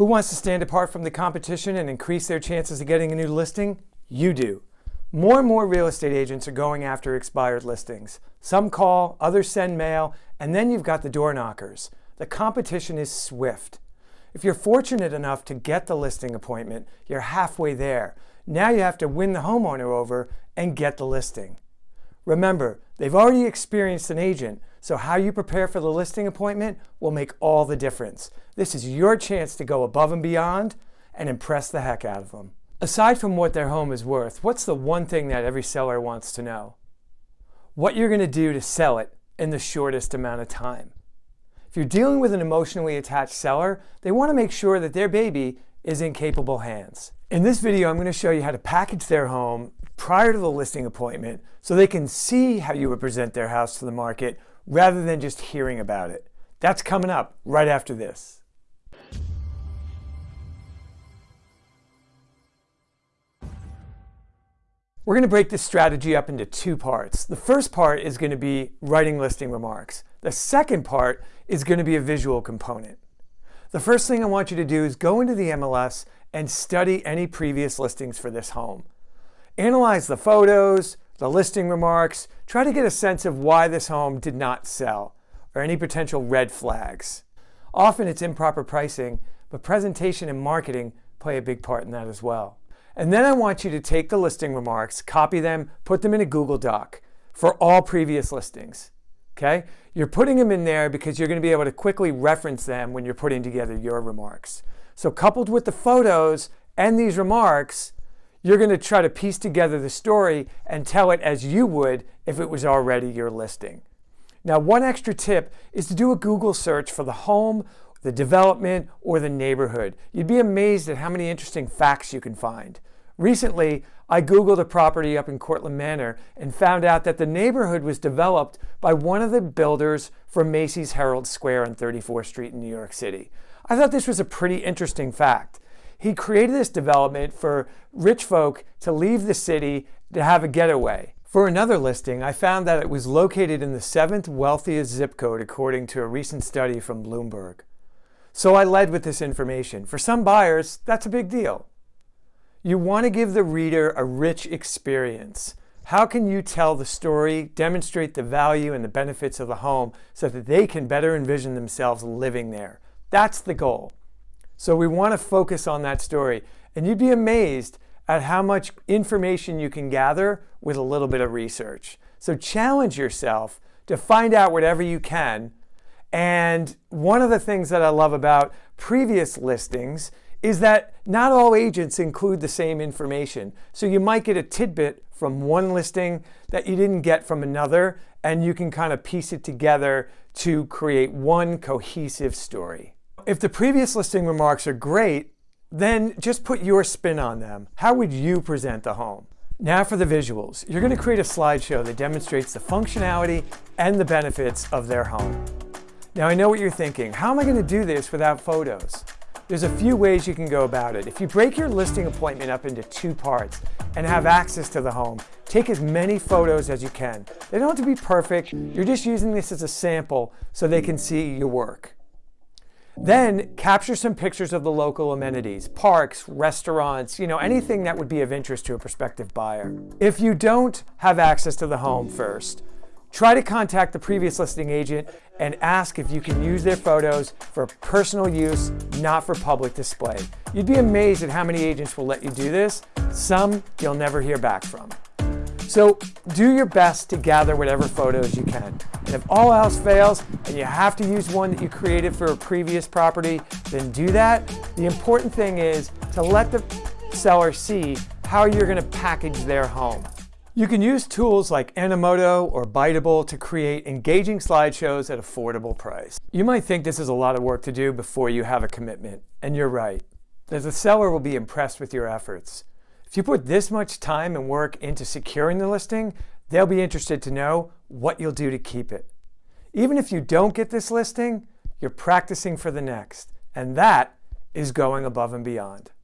Who wants to stand apart from the competition and increase their chances of getting a new listing? You do. More and more real estate agents are going after expired listings. Some call, others send mail, and then you've got the door knockers. The competition is swift. If you're fortunate enough to get the listing appointment, you're halfway there. Now you have to win the homeowner over and get the listing. Remember, they've already experienced an agent, so how you prepare for the listing appointment will make all the difference. This is your chance to go above and beyond and impress the heck out of them. Aside from what their home is worth, what's the one thing that every seller wants to know? What you're going to do to sell it in the shortest amount of time. If you're dealing with an emotionally attached seller, they want to make sure that their baby is in capable hands. In this video, I'm going to show you how to package their home prior to the listing appointment so they can see how you would present their house to the market rather than just hearing about it. That's coming up right after this. We're going to break this strategy up into two parts. The first part is going to be writing listing remarks. The second part is going to be a visual component. The first thing I want you to do is go into the MLS and study any previous listings for this home. Analyze the photos, the listing remarks, try to get a sense of why this home did not sell or any potential red flags. Often it's improper pricing, but presentation and marketing play a big part in that as well. And then I want you to take the listing remarks, copy them, put them in a Google Doc for all previous listings. Okay? You're putting them in there because you're going to be able to quickly reference them when you're putting together your remarks. So coupled with the photos and these remarks, you're going to try to piece together the story and tell it as you would if it was already your listing. Now, one extra tip is to do a Google search for the home the development, or the neighborhood. You'd be amazed at how many interesting facts you can find. Recently, I Googled a property up in Cortlandt Manor and found out that the neighborhood was developed by one of the builders for Macy's Herald Square on 34th Street in New York City. I thought this was a pretty interesting fact. He created this development for rich folk to leave the city to have a getaway. For another listing, I found that it was located in the seventh wealthiest zip code according to a recent study from Bloomberg. So I led with this information. For some buyers, that's a big deal. You want to give the reader a rich experience. How can you tell the story, demonstrate the value and the benefits of the home so that they can better envision themselves living there? That's the goal. So we want to focus on that story. And you'd be amazed at how much information you can gather with a little bit of research. So challenge yourself to find out whatever you can and one of the things that I love about previous listings is that not all agents include the same information. So you might get a tidbit from one listing that you didn't get from another, and you can kind of piece it together to create one cohesive story. If the previous listing remarks are great, then just put your spin on them. How would you present the home? Now for the visuals. You're going to create a slideshow that demonstrates the functionality and the benefits of their home. Now I know what you're thinking. How am I going to do this without photos? There's a few ways you can go about it. If you break your listing appointment up into two parts and have access to the home, take as many photos as you can. They don't have to be perfect. You're just using this as a sample so they can see your work. Then capture some pictures of the local amenities, parks, restaurants, you know, anything that would be of interest to a prospective buyer. If you don't have access to the home first, Try to contact the previous listing agent and ask if you can use their photos for personal use, not for public display. You'd be amazed at how many agents will let you do this. Some you'll never hear back from. So do your best to gather whatever photos you can. And if all else fails and you have to use one that you created for a previous property, then do that. The important thing is to let the seller see how you're gonna package their home. You can use tools like Animoto or Biteable to create engaging slideshows at affordable price. You might think this is a lot of work to do before you have a commitment, and you're right. The seller will be impressed with your efforts. If you put this much time and work into securing the listing, they'll be interested to know what you'll do to keep it. Even if you don't get this listing, you're practicing for the next, and that is going above and beyond.